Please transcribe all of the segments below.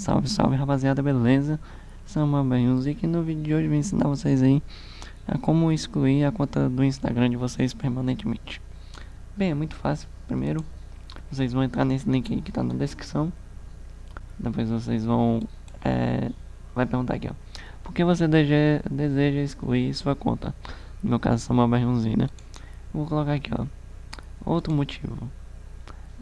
Salve, salve rapaziada, beleza? Sama Music e no vídeo de hoje eu vou ensinar vocês aí a como excluir a conta do Instagram de vocês permanentemente. Bem, é muito fácil. Primeiro, vocês vão entrar nesse link aí que tá na descrição. Depois vocês vão... É, vai perguntar aqui, ó. Por que você deseja, deseja excluir sua conta? No meu caso, Sama Music, né? Vou colocar aqui, ó. Outro motivo.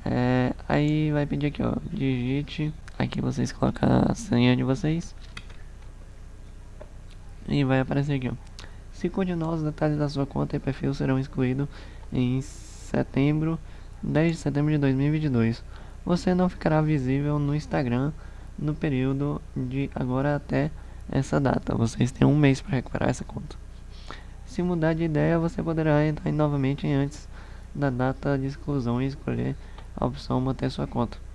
É, aí vai pedir aqui, ó, digite, aqui vocês colocam a senha de vocês. E vai aparecer aqui, ó. Se continuar, os detalhes da sua conta e perfil serão excluídos em setembro, 10 de setembro de 2022. Você não ficará visível no Instagram no período de agora até essa data. Vocês têm um mês para recuperar essa conta. Se mudar de ideia, você poderá entrar novamente antes da data de exclusão e escolher a opção manter sua conta.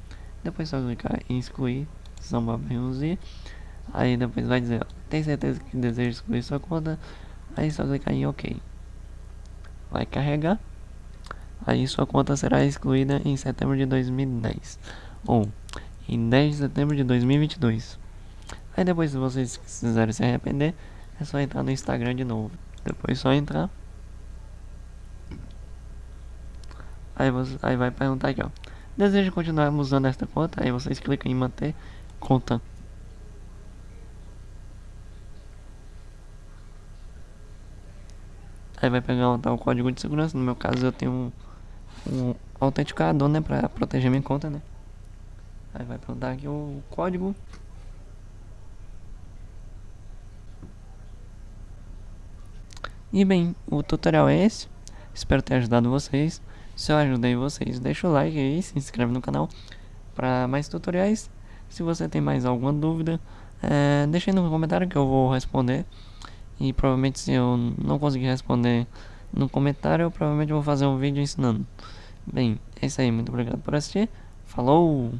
Depois só clicar em excluir, Samba Benzir. Aí depois vai dizer, tem certeza que deseja excluir sua conta? Aí só clicar em OK. Vai carregar. Aí sua conta será excluída em setembro de 2010 ou em 10 de setembro de 2022. Aí depois se vocês quiserem se arrepender, é só entrar no Instagram de novo. Depois só entrar Aí, você, aí vai perguntar aqui, ó. Deseja continuar usando esta conta? Aí vocês clicam em manter conta. Aí vai pegar o código de segurança. No meu caso eu tenho um, um autenticador, né? Pra proteger minha conta, né? Aí vai perguntar aqui o código. E bem, o tutorial é esse. Espero ter ajudado vocês. Se eu ajudei vocês, deixa o like aí, se inscreve no canal para mais tutoriais. Se você tem mais alguma dúvida, é, deixa aí no comentário que eu vou responder. E provavelmente se eu não conseguir responder no comentário, eu provavelmente vou fazer um vídeo ensinando. Bem, é isso aí, muito obrigado por assistir. Falou!